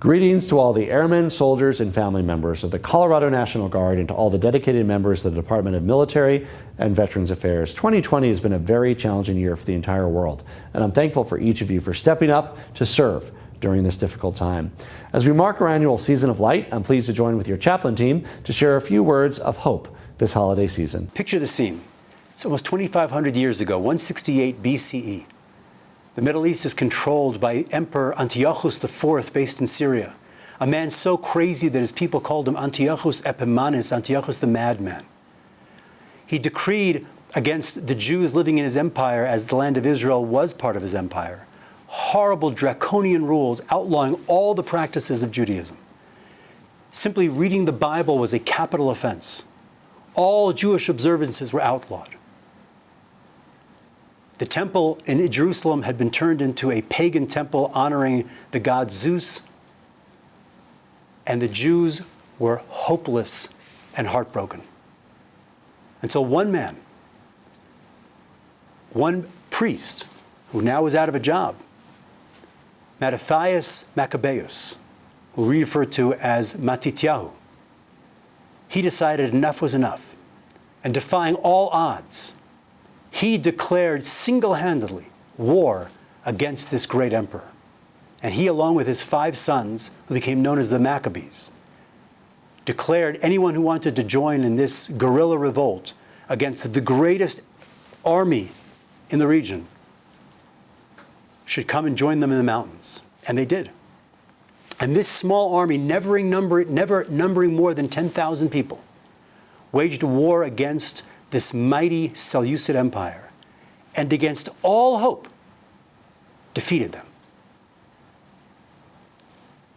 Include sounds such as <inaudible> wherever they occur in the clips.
Greetings to all the airmen, soldiers, and family members of the Colorado National Guard and to all the dedicated members of the Department of Military and Veterans Affairs. 2020 has been a very challenging year for the entire world, and I'm thankful for each of you for stepping up to serve during this difficult time. As we mark our annual Season of Light, I'm pleased to join with your chaplain team to share a few words of hope this holiday season. Picture the scene. It's almost 2,500 years ago, 168 BCE. The Middle East is controlled by Emperor Antiochus IV based in Syria, a man so crazy that his people called him Antiochus Epimanes, Antiochus the madman. He decreed against the Jews living in his empire as the land of Israel was part of his empire. Horrible draconian rules outlawing all the practices of Judaism. Simply reading the Bible was a capital offense. All Jewish observances were outlawed. The temple in Jerusalem had been turned into a pagan temple honoring the god Zeus, and the Jews were hopeless and heartbroken. Until one man, one priest, who now was out of a job, Mattathias Maccabeus, who we refer to as Matityahu, he decided enough was enough, and defying all odds, he declared single-handedly war against this great emperor. And he, along with his five sons, who became known as the Maccabees, declared anyone who wanted to join in this guerrilla revolt against the greatest army in the region should come and join them in the mountains. And they did. And this small army, never, number, never numbering more than 10,000 people, waged war against this mighty Seleucid Empire, and against all hope, defeated them.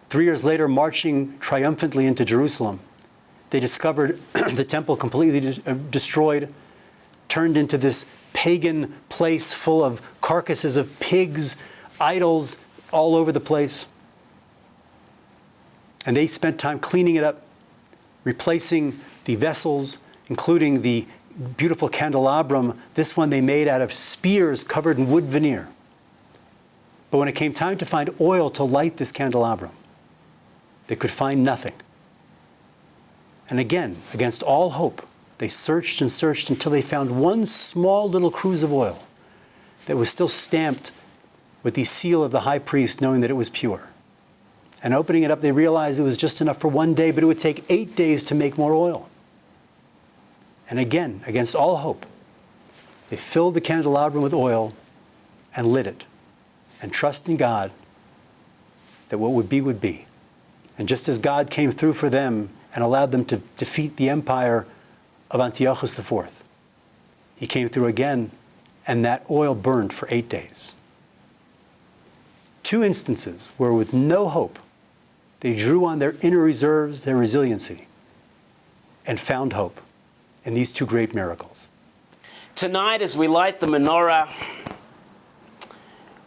Three years later, marching triumphantly into Jerusalem, they discovered <clears throat> the temple completely de uh, destroyed, turned into this pagan place full of carcasses of pigs, idols all over the place. And they spent time cleaning it up, replacing the vessels, including the beautiful candelabrum. This one they made out of spears covered in wood veneer. But when it came time to find oil to light this candelabrum, they could find nothing. And again, against all hope, they searched and searched until they found one small little cruse of oil that was still stamped with the seal of the high priest, knowing that it was pure. And opening it up, they realized it was just enough for one day, but it would take eight days to make more oil. And again, against all hope, they filled the candelabrum with oil and lit it and trust in God that what would be would be. And just as God came through for them and allowed them to defeat the empire of Antiochus IV, he came through again and that oil burned for eight days. Two instances where with no hope, they drew on their inner reserves, their resiliency, and found hope in these two great miracles. Tonight, as we light the menorah,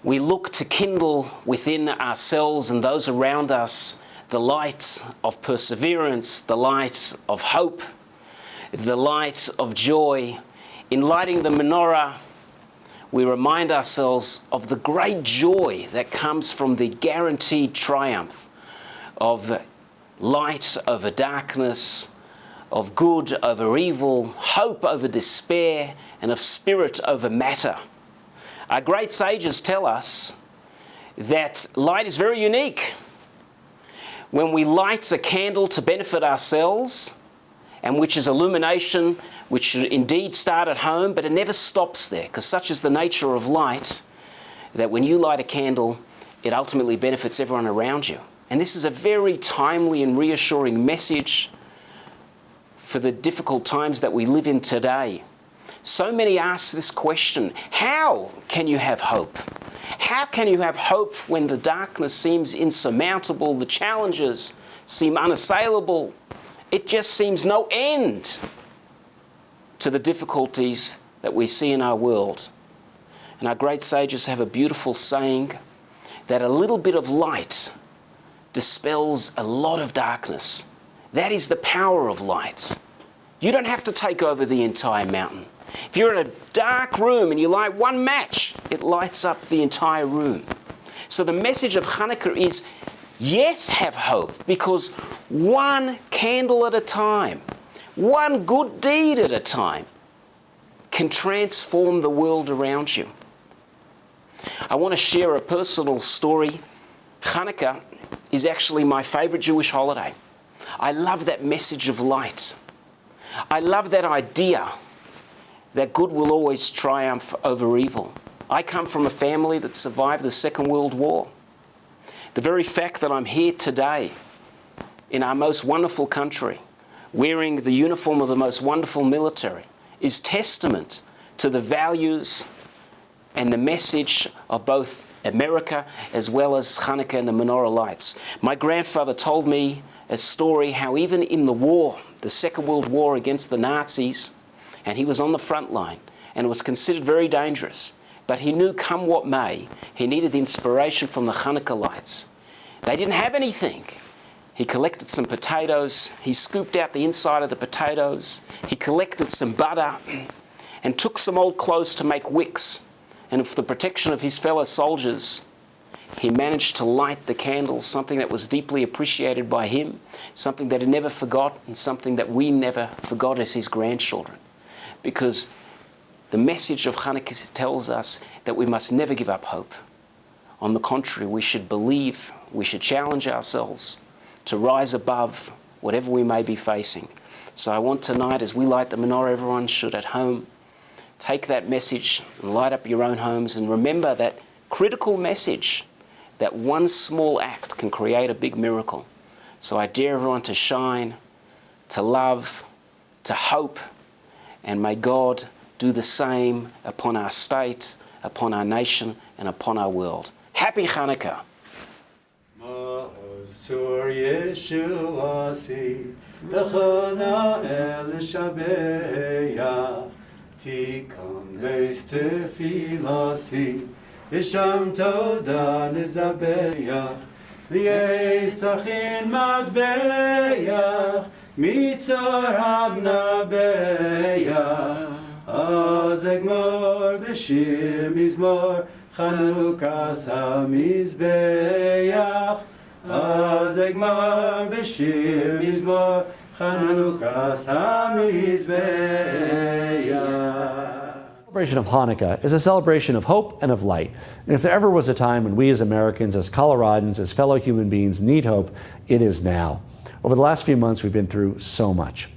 we look to kindle within ourselves and those around us the light of perseverance, the light of hope, the light of joy. In lighting the menorah, we remind ourselves of the great joy that comes from the guaranteed triumph of light over darkness, of good over evil, hope over despair, and of spirit over matter. Our great sages tell us that light is very unique. When we light a candle to benefit ourselves, and which is illumination, which should indeed start at home, but it never stops there, because such is the nature of light, that when you light a candle, it ultimately benefits everyone around you. And this is a very timely and reassuring message for the difficult times that we live in today. So many ask this question, how can you have hope? How can you have hope when the darkness seems insurmountable, the challenges seem unassailable? It just seems no end to the difficulties that we see in our world. And our great sages have a beautiful saying that a little bit of light dispels a lot of darkness. That is the power of lights. You don't have to take over the entire mountain. If you're in a dark room and you light one match, it lights up the entire room. So the message of Hanukkah is Yes, have hope because one candle at a time, one good deed at a time can transform the world around you. I want to share a personal story. Hanukkah is actually my favorite Jewish holiday. I love that message of light. I love that idea that good will always triumph over evil. I come from a family that survived the Second World War. The very fact that I'm here today in our most wonderful country, wearing the uniform of the most wonderful military, is testament to the values and the message of both America as well as Hanukkah and the menorah lights. My grandfather told me a story how even in the war, the Second World War against the Nazis, and he was on the front line and was considered very dangerous. But he knew, come what may, he needed the inspiration from the Hanukkah lights. They didn't have anything. He collected some potatoes, he scooped out the inside of the potatoes, he collected some butter, and took some old clothes to make wicks. And for the protection of his fellow soldiers, he managed to light the candles, something that was deeply appreciated by him, something that he never forgot, and something that we never forgot as his grandchildren. Because the message of Hanukkah tells us that we must never give up hope. On the contrary, we should believe, we should challenge ourselves to rise above whatever we may be facing. So I want tonight, as we light the menorah, everyone should at home take that message and light up your own homes and remember that critical message that one small act can create a big miracle. So I dare everyone to shine, to love, to hope, and may God do the same upon our state, upon our nation, and upon our world. Happy Hanukkah. תיקון בייס תפילוסי, ושם תודה נזבח, לייס תכין מטבח, מצור המנבח. אז אגמור בשיר מזמור, חנוכס המזבח. אז אגמור בשיר מזמור, חנוכס המזבח. Celebration of Hanukkah is a celebration of hope and of light. And if there ever was a time when we as Americans, as Coloradans, as fellow human beings need hope, it is now. Over the last few months, we've been through so much.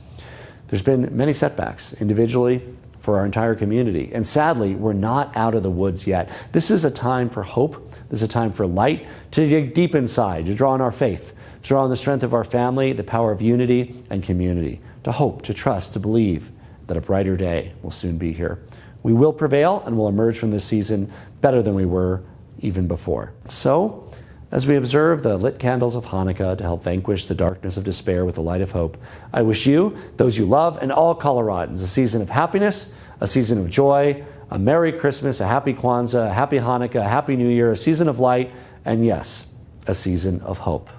There's been many setbacks, individually, for our entire community. And sadly, we're not out of the woods yet. This is a time for hope. This is a time for light, to dig deep inside, to draw on our faith, to draw on the strength of our family, the power of unity and community, to hope, to trust, to believe that a brighter day will soon be here. We will prevail and will emerge from this season better than we were even before. So, as we observe the lit candles of Hanukkah to help vanquish the darkness of despair with the light of hope, I wish you, those you love, and all Coloradans a season of happiness, a season of joy, a Merry Christmas, a Happy Kwanzaa, a Happy Hanukkah, a Happy New Year, a season of light, and yes, a season of hope.